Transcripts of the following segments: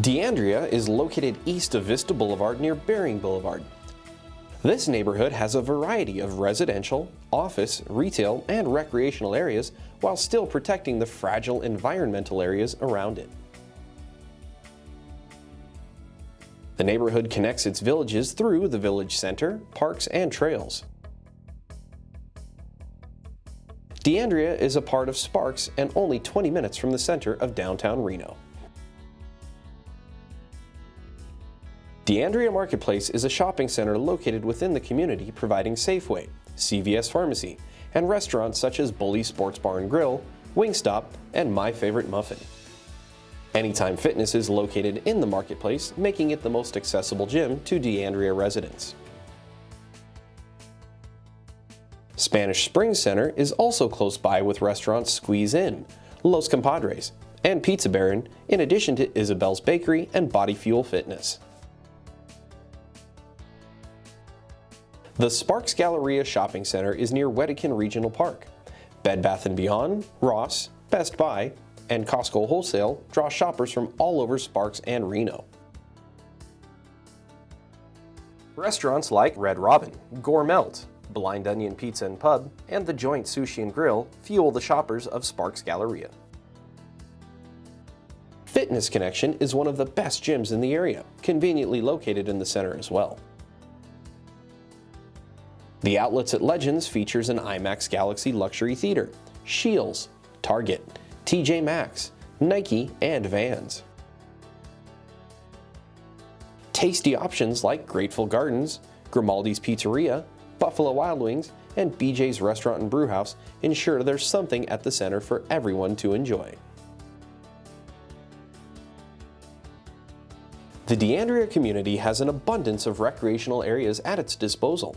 D'Andrea is located east of Vista Boulevard near Baring Boulevard. This neighborhood has a variety of residential, office, retail, and recreational areas while still protecting the fragile environmental areas around it. The neighborhood connects its villages through the village center, parks, and trails. D'Andrea is a part of Sparks and only 20 minutes from the center of downtown Reno. D'Andrea Marketplace is a shopping center located within the community providing Safeway, CVS Pharmacy, and restaurants such as Bully Sports Bar and Grill, Wingstop, and My Favorite Muffin. Anytime Fitness is located in the marketplace, making it the most accessible gym to D'Andrea residents. Spanish Springs Center is also close by with restaurants Squeeze In, Los Compadres, and Pizza Baron, in addition to Isabel's Bakery and Body Fuel Fitness. The Sparks Galleria Shopping Center is near Wedekind Regional Park. Bed Bath & Beyond, Ross, Best Buy, and Costco Wholesale draw shoppers from all over Sparks and Reno. Restaurants like Red Robin, Gourmelt, Blind Onion Pizza and Pub, and The Joint Sushi and Grill fuel the shoppers of Sparks Galleria. Fitness Connection is one of the best gyms in the area, conveniently located in the center as well. The outlets at Legends features an IMAX Galaxy Luxury Theater, Scheels, Target, TJ Maxx, Nike, and Vans. Tasty options like Grateful Gardens, Grimaldi's Pizzeria, Buffalo Wild Wings, and BJ's Restaurant and Brewhouse ensure there's something at the center for everyone to enjoy. The D'Andrea community has an abundance of recreational areas at its disposal.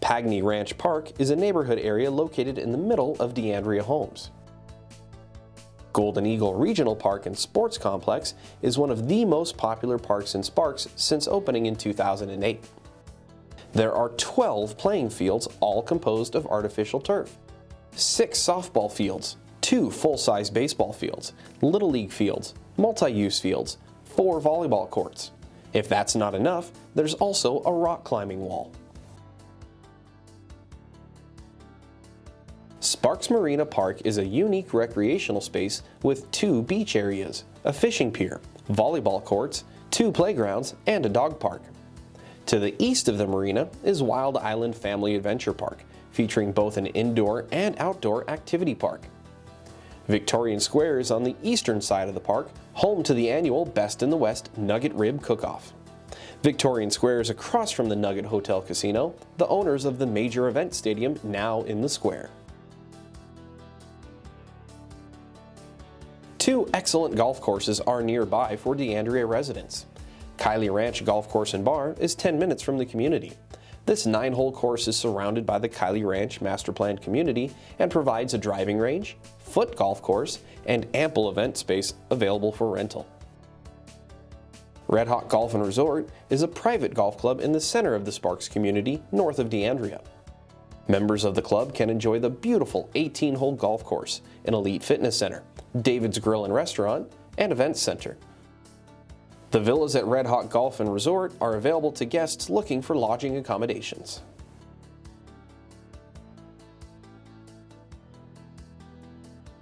Pagney Ranch Park is a neighborhood area located in the middle of D'Andrea homes. Golden Eagle Regional Park and Sports Complex is one of the most popular parks in Sparks since opening in 2008. There are 12 playing fields, all composed of artificial turf, 6 softball fields, 2 full-size baseball fields, Little League fields, multi-use fields, 4 volleyball courts. If that's not enough, there's also a rock climbing wall. Sparks Marina Park is a unique recreational space with two beach areas, a fishing pier, volleyball courts, two playgrounds, and a dog park. To the east of the marina is Wild Island Family Adventure Park, featuring both an indoor and outdoor activity park. Victorian Square is on the eastern side of the park, home to the annual Best in the West Nugget Rib Cook-Off. Victorian Square is across from the Nugget Hotel Casino, the owners of the major event stadium now in the square. Two excellent golf courses are nearby for D'Andrea residents. Kiley Ranch Golf Course and Bar is 10 minutes from the community. This nine-hole course is surrounded by the Kiley Ranch Master Planned community and provides a driving range, foot golf course, and ample event space available for rental. Red Hawk Golf and Resort is a private golf club in the center of the Sparks community north of D'Andrea. Members of the club can enjoy the beautiful 18-hole golf course, an elite fitness center, David's Grill and Restaurant, and Events Center. The villas at Red Hawk Golf and Resort are available to guests looking for lodging accommodations.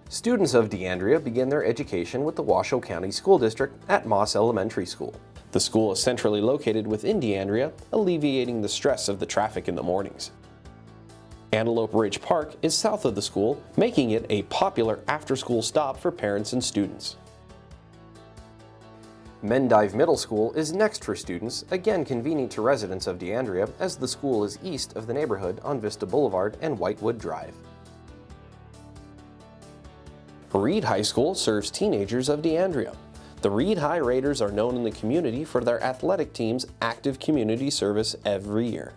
Students of D'Andrea begin their education with the Washoe County School District at Moss Elementary School. The school is centrally located within D'Andrea, alleviating the stress of the traffic in the mornings. Antelope Ridge Park is south of the school, making it a popular after-school stop for parents and students. Mendive Middle School is next for students, again convenient to residents of D'Andrea as the school is east of the neighborhood on Vista Boulevard and Whitewood Drive. Reed High School serves teenagers of D'Andrea. The Reed High Raiders are known in the community for their athletic team's active community service every year.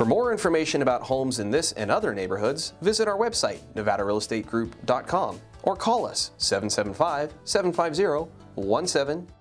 For more information about homes in this and other neighborhoods, visit our website, nevadarealestategroup.com, or call us 775 750 17